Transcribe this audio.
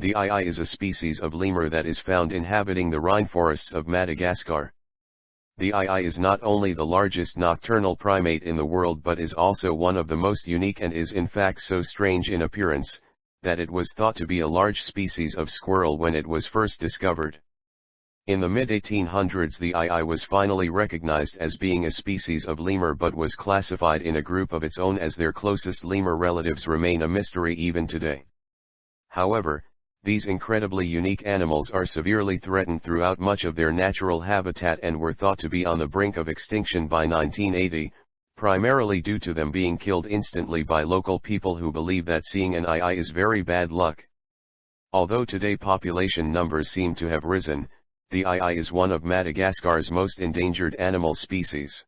The aye-aye is a species of lemur that is found inhabiting the rainforests of Madagascar. The aye-aye is not only the largest nocturnal primate in the world but is also one of the most unique and is in fact so strange in appearance, that it was thought to be a large species of squirrel when it was first discovered. In the mid-1800s the aye-aye was finally recognized as being a species of lemur but was classified in a group of its own as their closest lemur relatives remain a mystery even today. However, these incredibly unique animals are severely threatened throughout much of their natural habitat and were thought to be on the brink of extinction by 1980, primarily due to them being killed instantly by local people who believe that seeing an aye-aye is very bad luck. Although today population numbers seem to have risen, the aye-aye is one of Madagascar's most endangered animal species.